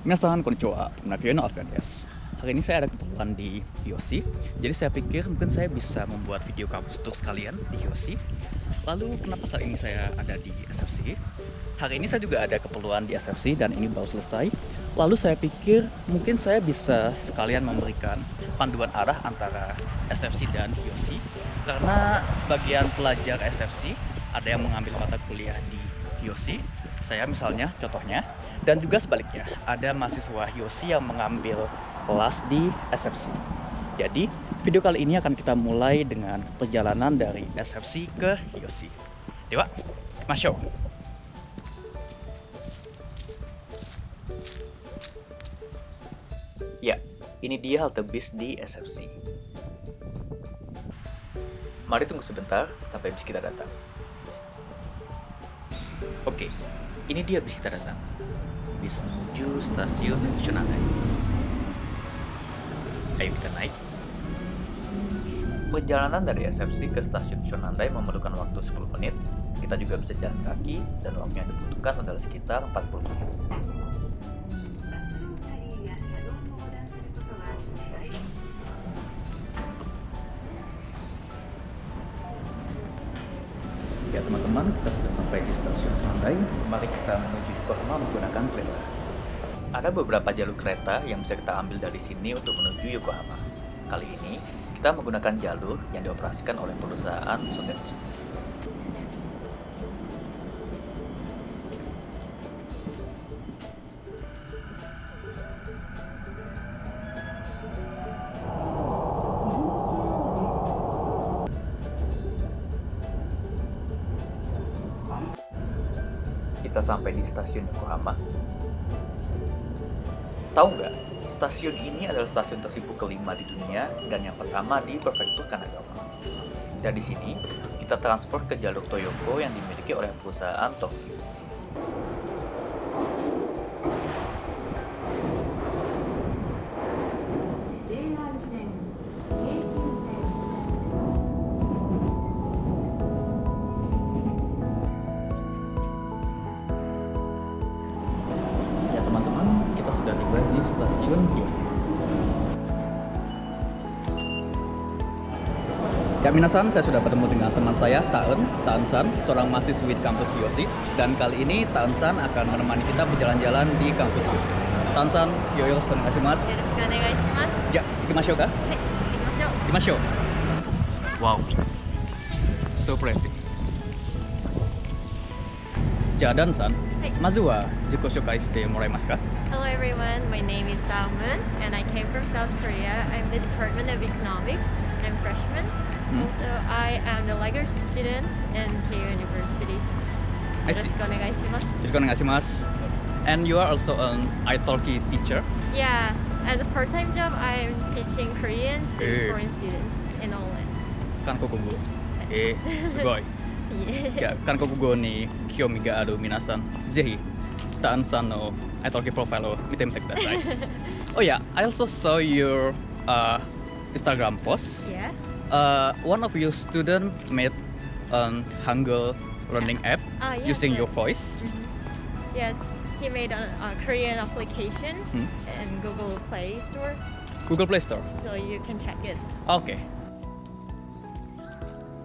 Minasan konnichiwa, Nakiono Alfian des. Hari ini saya ada keperluan di Yosi, jadi saya pikir mungkin saya bisa membuat video kampus untuk sekalian di Yosi. Lalu kenapa saat ini saya ada di SFC? Hari ini saya juga ada keperluan di SFC dan ini baru selesai. Lalu saya pikir mungkin saya bisa sekalian memberikan panduan arah antara SFC dan Yosi. Karena sebagian pelajar SFC ada yang mengambil mata kuliah di Yosi, saya misalnya contohnya, dan juga sebaliknya ada mahasiswa Yosi yang mengambil kelas di SFC. Jadi, video kali ini akan kita mulai dengan perjalanan dari SFC ke Yosi. Dewa, masuk. Ya, ini dia halte bis di SFC. Mari tunggu sebentar sampai bis kita datang. Oke, ini dia bis kita datang. Bis menuju stasiun Shonangai. Ayo kita naik. Perjalanan dari SFC ke stasiun Shonandai memerlukan waktu 10 menit. Kita juga bisa jalan kaki dan waktu yang dibutuhkan adalah sekitar 40 menit. Mari kita menuju Yokohama menggunakan kereta. Ada beberapa jalur kereta yang bisa kita ambil dari sini untuk menuju Yokohama. Kali ini, kita menggunakan jalur yang dioperasikan oleh perusahaan Sogetsu. Kita sampai di stasiun Yokohama. Tahu nggak, stasiun ini adalah stasiun tersibuk kelima di dunia dan yang pertama di prefektur Kanagawa. Dan di sini, kita transfer ke jalur Toyoko yang dimiliki oleh perusahaan Tokyo. Ya Minasan, saya sudah bertemu dengan teman saya, Taen, Taen San, seorang mahasiswi di kampus Yosi. Dan kali ini Taen San akan menemani kita berjalan-jalan di kampus Yosi. Taen San, yo yo terima kasih mas. Terima kasih mas. Ya, ja, ikimashou ka? Ikimashou. Eh, wow, so pretty. Ya, Dan San, Mazua, jiko shokai shite moraimasu ka? Hello everyone, my name is Taen, and I came from South Korea. I'm the Department of Economics. I'm freshman. Mm-hmm. So I am the Liger student in Keio University. I see. And you are also an italki teacher? Yeah. As a part-time job, I'm teaching Korean to foreign students in Oland. Kankokugo. Eh, sugoi. Yeah. Kankokugo ni kiyomi ga aru minasan, zehi Taansan no italki profile o mitemite kudasai. oh yeah, I also saw your uh, Instagram post. Yeah. Uh, one of your student made an Hangul learning app Ah, yes, using your yes. voice. Mhm. Yes, he made a, a Korean application Hmm. in Google Play Store, Google Play Store. so you can check it. Oke.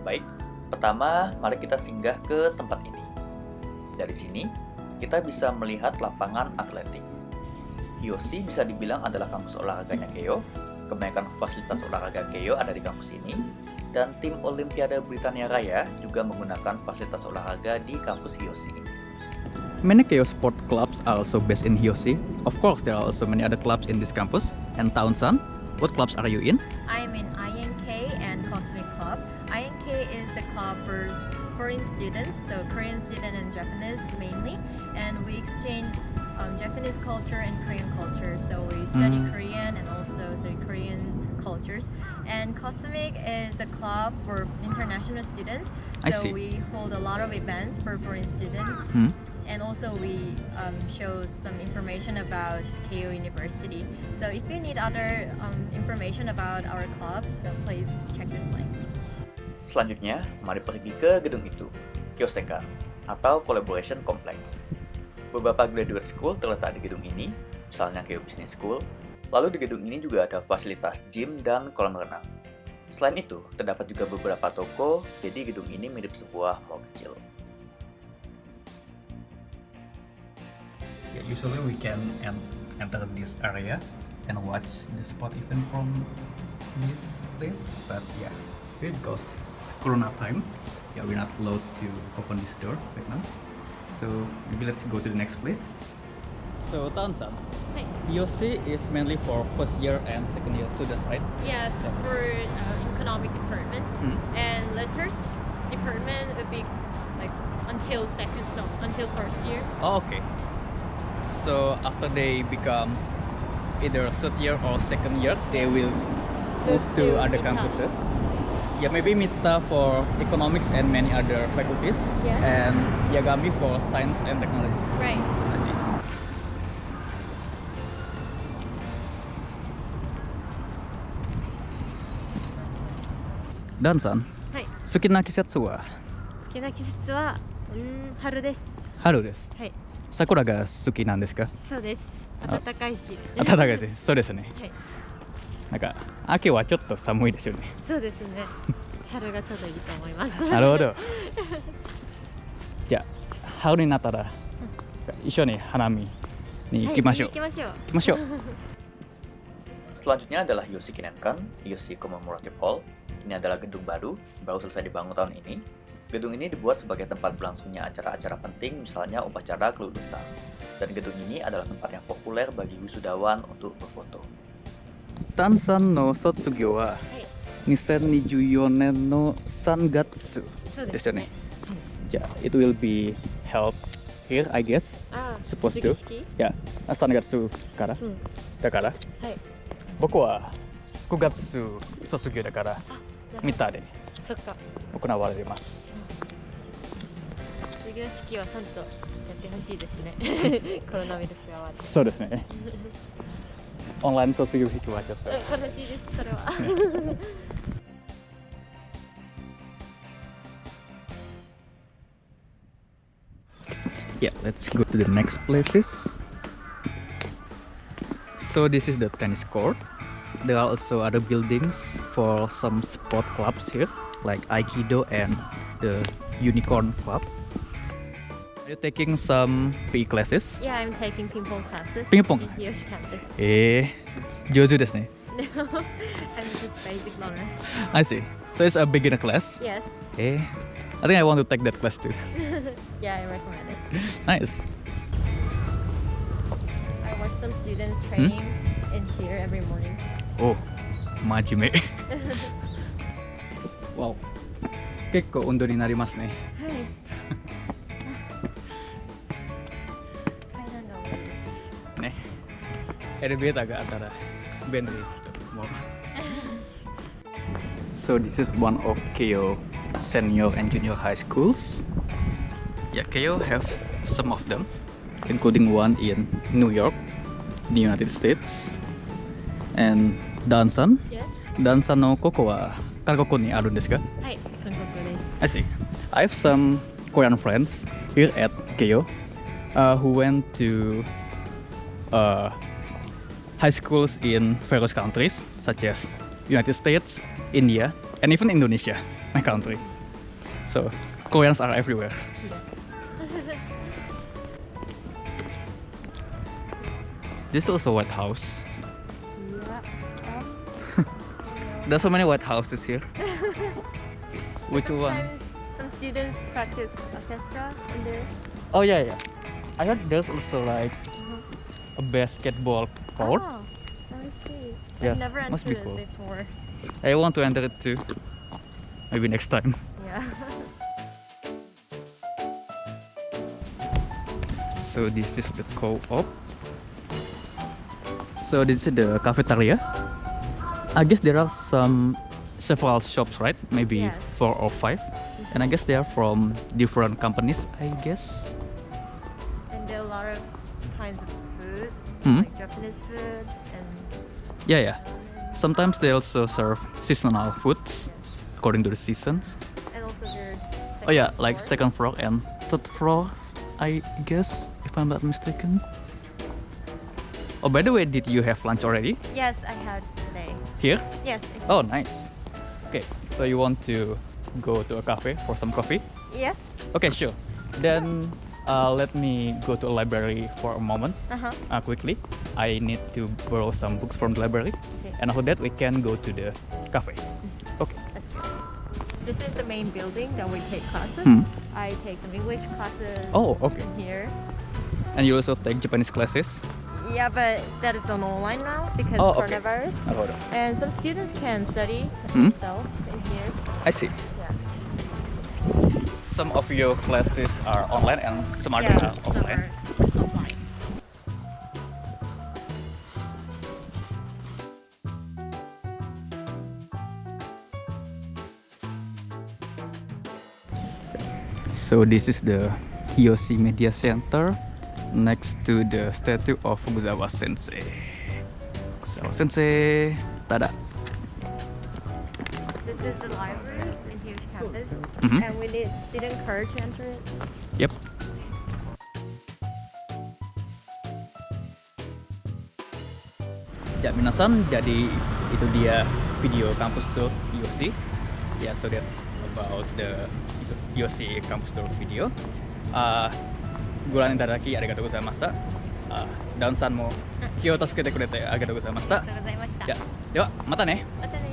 Baik, pertama mari kita singgah ke tempat ini. Dari sini, kita bisa melihat lapangan atletik. Yosi bisa dibilang adalah kampus olahraganya Keio. Kebanyakan fasilitas olahraga Keio ada di kampus ini. Dan tim Olimpiade Britania Raya juga menggunakan fasilitas olahraga di kampus Yosi. Many Keio sport clubs are also based in Yosi. Of course, there are also many other clubs in this campus. And Townsend, what clubs are you in? I'm in INK and Cosmic Club. INK is the club for foreign students, so Korean student and Japanese mainly, and we exchange um, Japanese culture and Korean culture. So we study Mm. Korean and also Korean cultures. And Cosmic is a club for international students. I So see. we hold a lot of events for foreign students, Hmm? and also we um, show some information about KU University. So if you need other um, information about our clubs, so please check this link. Selanjutnya, mari pergi ke gedung itu, Kyosekan, atau Collaboration Complex. Beberapa graduate school terletak di gedung ini, misalnya Keio Business School. Lalu di gedung ini juga ada fasilitas gym dan kolam renang. Selain itu, terdapat juga beberapa toko, jadi gedung ini mirip sebuah mall kecil. Yeah, usually we can enter this area and watch the spot even from this place, but yeah, because it's Corona time, yeah, we're not allowed to open this door right now. So maybe let's go to the next place. So Tansan, Hi. EOC is mainly for first year and second year students, right? Yes, Yeah. for uh, economic department Hmm. and letters department would be like until second no until first year. Oh, okay. So after they become either third year or second year, they will move Move to, to other MITA. campuses. Yeah, maybe MITA for economics and many other faculties, Yeah. and Yagami for science and technology. Right. I see. Dan-san, はい。好きな季節は？好きな季節はうん春です。春です。はい。桜が好きなんですか？そうです。あ暖かいし。暖かいです。そうですね。はい。なんか秋はちょっと寒いですよね。そうですね。春がちょうどいいと思います。なるほど。じゃあ春になったら一緒に花見に行きましょう。行きましょう。行きましょう。Selanjutnya adalah Yoshi Kinenkan, Yoshi Commemorative Hall. Ini adalah gedung baru, baru selesai dibangun tahun ini. Gedung ini dibuat sebagai tempat berlangsungnya acara-acara penting, misalnya upacara kelulusan. Dan gedung ini adalah tempat yang populer bagi wisudawan untuk berfoto. Tansan no Sotsugo wa 2024年の3月そうですよね。じゃあ、it will be held here, I guess. ああ、 Supposed to. 式 Yeah, 3月から。うん。だから、はい。僕は9月卒業だから、 ミタでそっか。行われます。卒業式はちゃんとやってほしいですね。コロナウイルスが終わって。そうですね。オンライン卒業式はちょっと。うん悲しいです、それは。Yeah, let's go to the next places. So this is the tennis court. there are also other buildings for some sport clubs here like Aikido and the Unicorn Club. Are you taking some PE classes? Yeah, I'm taking ping pong classes. Ping pong? Here. Eh, Joju desu ne? No, I'm just basic learner. I see. So it's a beginner class? Yes. Eh, I think I want to take that class too. yeah, I recommend it. nice. I watch some students hmm? training hmm? in here every morning. Oh, 真面目。わお。結構運動になりますね。はい。階段が多いです。ね。エレベーターがあったら便利と思う。So this is one of Keio senior and junior high schools. Yeah, Keio have some of them, including one in New York, the United States, and Dansan. Yes. ダンサンのここは韓国にあるんですかはい、韓国です。 I see. I have some Korean friends here at Keio uh, who went to uh, high schools in various countries such as United States, India, and even Indonesia, my country. So Koreans are everywhere. This is also White House. There's so many White Houses here. Which one? Sometimes some students practice orchestra in there. Oh yeah, yeah. I heard there's also like uh-huh. a basketball court. Oh, let me see. Yeah, I've never must be entered cool. it before. I want to enter it too. Maybe next time. Yeah. So this is the co-op. So this is the cafeteria. I guess there are some several shops, right? Maybe Yes. four or five. And I guess they are from different companies, I guess. and there are a lot of kinds of food, Hmm? like Japanese food and Yeah, yeah. Sometimes they also serve seasonal foods according to the seasons. and also there's Oh yeah, second like second floor and third floor, I guess, if I'm not mistaken. Oh, by the way, did you have lunch already Yes, I had here? Yes. Oh, nice. Okay, so you want to go to a cafe for some coffee? Yes. Okay, sure. Then uh, let me go to a library for a moment Uh huh. uh, quickly. I need to borrow some books from the library, Okay. and after that we can go to the cafe. Okay. This is the main building that we take classes. Hmm. I take some English classes. Oh, okay. Here. And you also take Japanese classes. Yeah, but that is on online now because Oh, of okay. coronavirus. And some students can study Hmm. themselves in here. I see. Yeah. Some of your classes are online and some others yeah, are some offline. are offline. So this is the Hiyoshi Media Center next to the statue of Fukuzawa Sensei. Fukuzawa Sensei, tada. This is the library in huge campus, Mhm. and we need student card to enter it. Yep. Ya, minasan, jadi itu dia video kampus tour Yosi. Ya, so that's about the Yosi kampus tour video. Uh, ご覧いただきありがとうございました。Uh, ダウンさんも気を助けてくれてありがとうございましたあり。がとうございました。じゃあではまたね。またね